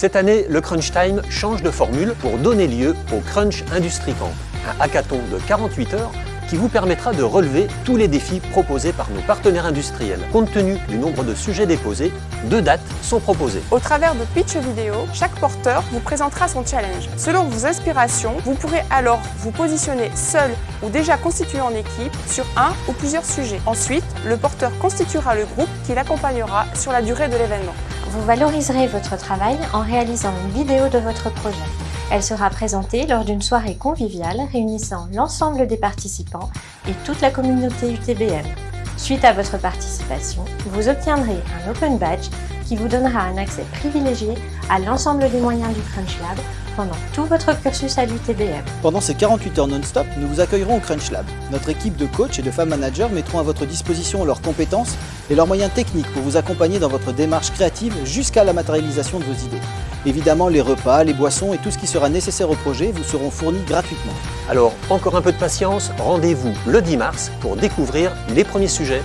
Cette année, le Crunch Time change de formule pour donner lieu au Crunch Industry Camp, un hackathon de 48 heures qui vous permettra de relever tous les défis proposés par nos partenaires industriels. Compte tenu du nombre de sujets déposés, deux dates sont proposées. Au travers de pitch vidéo, chaque porteur vous présentera son challenge. Selon vos inspirations, vous pourrez alors vous positionner seul ou déjà constitué en équipe sur un ou plusieurs sujets. Ensuite, le porteur constituera le groupe qui l'accompagnera sur la durée de l'événement. Vous valoriserez votre travail en réalisant une vidéo de votre projet. Elle sera présentée lors d'une soirée conviviale réunissant l'ensemble des participants et toute la communauté UTBM. Suite à votre participation, vous obtiendrez un Open Badge qui vous donnera un accès privilégié à l'ensemble des moyens du Crunch Lab pendant tout votre cursus à l'UTBM. Pendant ces 48 heures non-stop, nous vous accueillerons au Crunch Lab. Notre équipe de coachs et de femmes managers mettront à votre disposition leurs compétences et leurs moyens techniques pour vous accompagner dans votre démarche créative jusqu'à la matérialisation de vos idées. Évidemment, les repas, les boissons et tout ce qui sera nécessaire au projet vous seront fournis gratuitement. Alors, encore un peu de patience, rendez-vous le 10 mars pour découvrir les premiers sujets